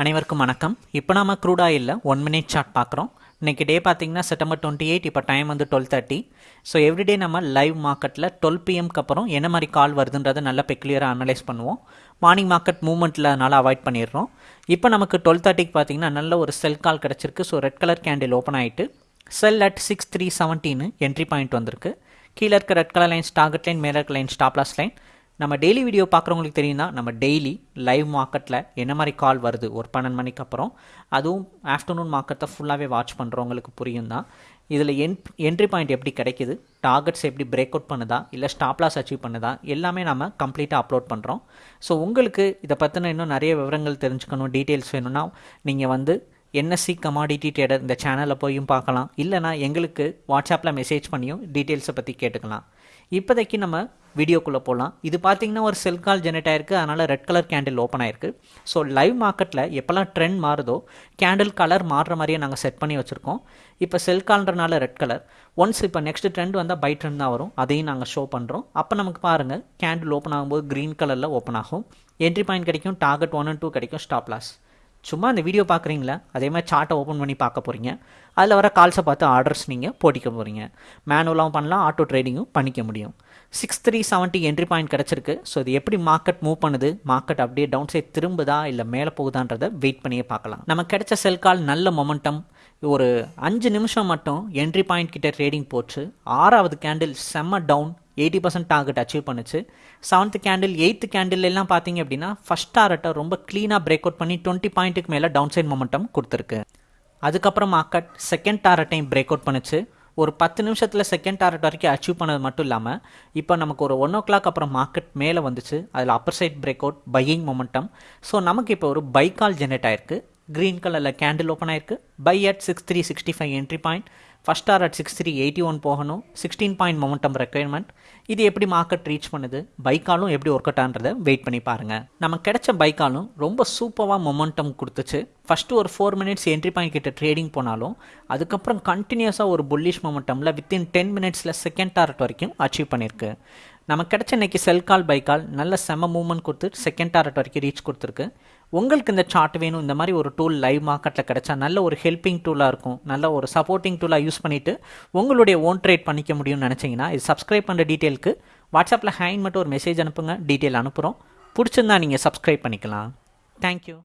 அனைவருக்கும் வணக்கம். இப்போ நம்ம க்ரூட் ஆயிலில் ஒன் மினிட் சார்ட் பார்க்குறோம். இன்றைக்கி டே பார்த்தீங்கன்னா செப்டம்பர் டுவெண்ட்டி எயிட் இப்போ டைம் வந்து டுவெல் தேர்ட்டி ஸோ எவ்ரிடே நம்ம லைவ் மார்க்கெட்டில் டுவெல் பிஎம்க்கு அப்புறம் என்ன மாதிரி கால் வருதுன்றதை நல்லா பெக்லியராக அனலைஸ் பண்ணுவோம். மார்னிங் மார்க்கெட் மூவ்மெண்ட்டில் அதனால் அவாய்ட் பண்ணிடுறோம். இப்போ நமக்கு டுவெல் தேர்ட்டிக்கு பார்த்தீங்கன்னா நல்ல ஒரு செல் கால் கிடச்சிருக்கு. So red colour candle open ஆகிட்டு செல் அட் சிக்ஸ் த்ரீ செவன்ட்டின்னு என்ட்ரி பாயிண்ட் வந்திருக்கு. கீழே இருக்க red colour line target line மேலே இருக்க லைன் ஸ்டாப்லாஸ் லைன் நம்ம டெய்லி வீடியோ பார்க்குறவங்களுக்கு தெரியும்னா நம்ம டெய்லி லைவ் மார்க்கெட்டில் என்ன மாதிரி கால் வருது? ஒரு பன்னெண்டு மணிக்கு அப்புறம். அதுவும் ஆஃப்டர்நூன் மார்க்கெட்டை ஃபுல்லாகவே வாட்ச் பண்ணுறவங்களுக்கு புரியும் தான் இதில் என் என்ட்ரி பாயிண்ட் எப்படி கிடைக்குது? டார்கெட்ஸ் எப்படி பிரேக் அவுட் பண்ணுதா? இல்லை ஸ்டாப்லாஸ் அச்சீவ் பண்ணுதா? எல்லாமே நம்ம கம்ப்ளீட்டாக அப்லோட் பண்ணுறோம் ஸோ உங்களுக்கு இதை பற்றின இன்னும் நிறைய விவரங்கள் தெரிஞ்சுக்கணும் டீட்டெயில்ஸ் வேணும்னா நீங்கள் வந்து என்எஸ்சி கமாடிட்டி ட்ரேடர் இந்த சேனலில் போயும் பார்க்கலாம். இல்லைனா எங்களுக்கு வாட்ஸ்அப்பில் மெசேஜ் பண்ணியும் டீட்டெயில்ஸை பற்றி கேட்டுக்கலாம். இப்போதைக்கு நம்ம வீடியோக்குள்ளே போகலாம் இது பார்த்தீங்கன்னா ஒரு செல் கால் ஜெனரேட் ஆயிருக்கு. அதனால் ரெட் கலர் கேண்டில் ஓப்பன் ஆயிருக்கு. ஸோ லைவ் மார்க்கெட்டில் எப்போல்லாம் ட்ரெண்ட் மாறுதோ கேண்டில் கலர் மாறுற மாதிரியே நாங்கள் செட் பண்ணி வச்சுருக்கோம். இப்போ செல் கால்ன்றனால ரெட் கலர் ஒன்ஸ் இப்போ நெக்ஸ்ட் ட்ரெண்ட் வந்தால் பை ட்ரெண்ட் தான் வரும். அதையும் நாங்கள் ஷோ பண்ணுறோம் அப்போ நமக்கு பாருங்கள் கேண்டில் ஓப்பன் ஆகும்போது க்ரீன் கலரில் ஓப்பன் ஆகும். என்ட்ரி பாயிண்ட் கிடைக்கும் டார்கெட் ஒன் அண்ட் டூ கிடைக்கும் ஸ்டாப் லாஸ் சும்மா இந்த வீடியோ பார்க்குறீங்களா? அதே மாதிரி சார்ட்டை ஓப்பன் பண்ணி பார்க்க போகிறீங்க அதில் வர கால்ஸை பார்த்து ஆர்டர்ஸ் நீங்கள் போட்டிக்க போகிறீங்க மேனுவலாகவும் பண்ணலாம் ஆட்டோ ட்ரேடிங்கும் பண்ணிக்க முடியும். Six three seventy entry point கிடச்சிருக்கு. ஸோ இது எப்படி மார்க்கெட் மூவ் பண்ணுது? மார்க்கெட் அப்படியே டவுன் சைட் திரும்புதா? இல்லை மேலே போகுதான்றதை வெயிட் பண்ணியே பார்க்கலாம். நம்ம கிடைச்ச செல் கால் நல்ல மொமெண்டம் ஒரு அஞ்சு நிமிஷம் மட்டும் என்ட்ரி பாயிண்ட் கிட்ட ட்ரேடிங் போச்சு. ஆறாவது கேண்டில் செம்ம down eighty percent target achieve பண்ணுச்சு. செவன்த் கேண்டில் எயித்து கேண்டில் எல்லாம் பார்த்தீங்க அப்படின்னா ஃபஸ்ட் டாரட்டை ரொம்ப க்ளீனாக பிரேக் அவுட் பண்ணி டுவெண்ட்டி பாயிண்ட்டுக்கு மேலே டவுன் சைட் மொமெண்டம் கொடுத்துருக்கு. அதுக்கப்புறம் மார்க்கெட் செகண்ட் டாரட்டையும் பிரேக் அவுட் பண்ணுச்சு. ஒரு பத்து நிமிஷத்தில் செகண்ட் டாரட் வரைக்கும் அச்சீவ் பண்ணது மட்டும் இல்லாமல் இப்போ நமக்கு ஒரு ஒன் ஓ கிளாக் அப்புறம் மார்க்கெட் மேலே வந்துச்சு. அதில் upper side break out buying momentum so நமக்கு இப்போ ஒரு பை கால் ஜெனரேட் ஆயிருக்கு. க்ரீன் கலரில் கேண்டில் ஓப்பன் ஆயிருக்கு. Buy at six three sixty five entry point first or at six three eighty one போகணும். சிக்ஸ்டீன் பாயிண்ட் மொமெண்டம் ரெக்குயர்மெண்ட் இது எப்படி market reach பண்ணுது? பைக்காலும் எப்படி ஒர்க் அவுட் ஆன்றதை வெயிட் பண்ணி பாருங்கள் நம்ம கிடைச்ச பைக்காலும் ரொம்ப சூப்பராக மொமெண்டம் கொடுத்துச்சு. ஃபஸ்ட்டு ஒரு ஃபோர் மினிட்ஸ் என்ட்ரி பாயிண்ட் கிட்ட ட்ரேடிங் போனாலும் அதுக்கப்புறம் கண்டினியூஸாக ஒரு புல்லிஷ் மொமெண்டமில் வித்தின் டென் மினிட்ஸில் செகண்ட் டாரட் வரைக்கும் அச்சீவ் பண்ணியிருக்கு நமக்கு கிடச்ச இன்னைக்கு செல் கால் பை கால் நல்ல செம மூவ்மெண்ட் கொடுத்து செகண்ட் டாரட் வரைக்கும் ரீச் கொடுத்துருக்கு. உங்களுக்கு இந்த சார்ட் வேணும் இந்த மாதிரி ஒரு டூல் லைவ் மார்க்கெட்டில் கிடைச்சா நல்ல ஒரு ஹெல்ப்பிங் டூலாக இருக்கும். நல்ல ஒரு சப்போர்ட்டிங் டூலாக யூஸ் பண்ணிவிட்டு உங்களுடைய ஓன் ட்ரேட் பண்ணிக்க முடியும்னு நினச்சிங்கன்னா இது சப்ஸ்கிரைப் பண்ணுற டீட்டெயிலுக்கு வாட்ஸ்அப்பில் ஹேண்ட் மட்டும் ஒரு மெசேஜ் அனுப்புங்க டீட்டெயில் அனுப்புகிறோம் பிடிச்சிருந்தா நீங்கள் சப்ஸ்கிரைப் பண்ணிக்கலாம். தேங்க்யூ